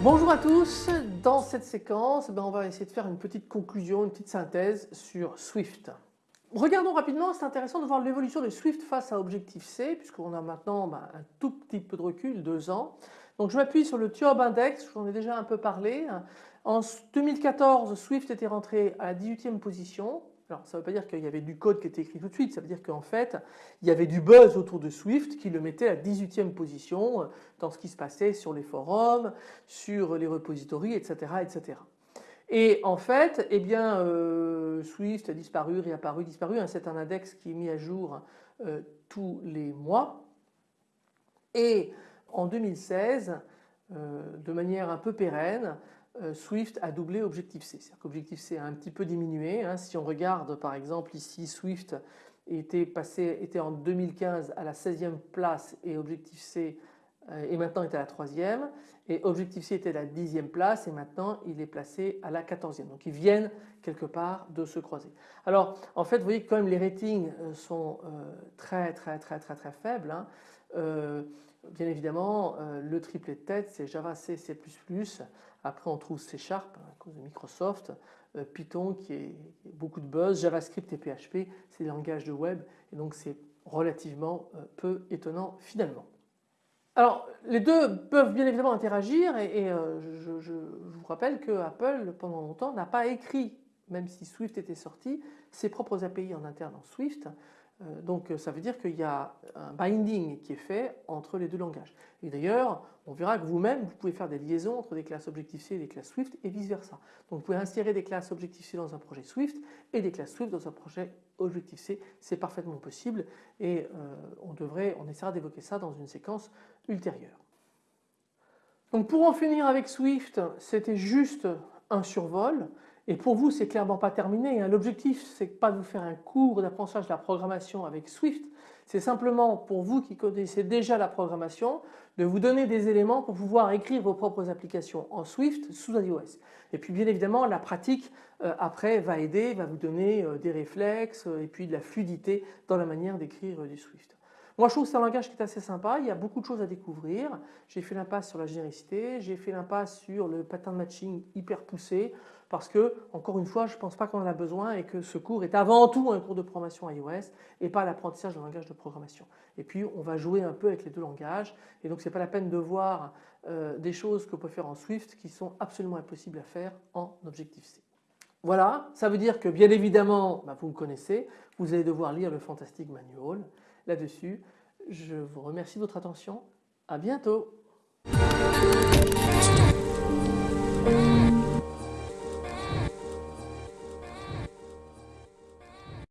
Bonjour à tous, dans cette séquence ben, on va essayer de faire une petite conclusion, une petite synthèse sur Swift. Regardons rapidement, c'est intéressant de voir l'évolution de Swift face à Objective-C puisqu'on a maintenant ben, un tout petit peu de recul, deux ans. Donc je m'appuie sur le TIOB Index, j'en ai déjà un peu parlé. En 2014, Swift était rentré à la 18e position, alors ça ne veut pas dire qu'il y avait du code qui était écrit tout de suite, ça veut dire qu'en fait il y avait du buzz autour de Swift qui le mettait à 18e position dans ce qui se passait sur les forums, sur les repositories etc. etc. Et en fait eh bien euh, Swift a disparu, réapparu, disparu, hein, c'est un index qui est mis à jour euh, tous les mois et en 2016 de manière un peu pérenne euh, Swift a doublé Objective-C. C'est-à-dire qu'Objective-C a un petit peu diminué. Hein. Si on regarde par exemple ici Swift était passé était en 2015 à la 16e place et Objective-C euh, et maintenant est à la 3e et Objective-C était à la 10e place et maintenant il est placé à la 14e. Donc ils viennent quelque part de se croiser. Alors en fait vous voyez quand même les ratings euh, sont très très très très très faibles. Hein. Bien évidemment le triplet de tête c'est Java C, C++, après on trouve C Sharp à cause de Microsoft, euh, Python qui est beaucoup de buzz, JavaScript et PHP c'est des langages de web et donc c'est relativement euh, peu étonnant finalement. Alors les deux peuvent bien évidemment interagir et, euh, je, vous rappelle que Apple pendant longtemps n'a pas écrit même si Swift était sorti ses propres API en interne en Swift donc ça veut dire qu'il y a un binding qui est fait entre les deux langages. Et d'ailleurs, on verra que vous-même, vous pouvez faire des liaisons entre des classes Objective-C et des classes Swift et vice versa. Donc vous pouvez insérer des classes Objective-C dans un projet Swift et des classes Swift dans un projet Objective-C. C'est parfaitement possible et euh, on, devrait, on essaiera d'évoquer ça dans une séquence ultérieure. Donc pour en finir avec Swift, c'était juste un survol. Et pour vous, c'est clairement pas terminé. Hein. L'objectif, c'est pas de vous faire un cours d'apprentissage de la programmation avec Swift. C'est simplement pour vous qui connaissez déjà la programmation, de vous donner des éléments pour pouvoir écrire vos propres applications en Swift sous iOS. Et puis bien évidemment, la pratique euh, après va aider, va vous donner euh, des réflexes euh, et puis de la fluidité dans la manière d'écrire du Swift. Moi je trouve que c'est un langage qui est assez sympa, il y a beaucoup de choses à découvrir. J'ai fait l'impasse sur la généricité, j'ai fait l'impasse sur le pattern matching hyper poussé parce que encore une fois je ne pense pas qu'on en a besoin et que ce cours est avant tout un cours de programmation iOS et pas l'apprentissage d'un langage de programmation. Et puis on va jouer un peu avec les deux langages et donc ce n'est pas la peine de voir euh, des choses qu'on peut faire en Swift qui sont absolument impossibles à faire en Objective-C. Voilà, ça veut dire que bien évidemment, bah, vous me connaissez, vous allez devoir lire le Fantastic Manual là-dessus. Je vous remercie de votre attention. À bientôt.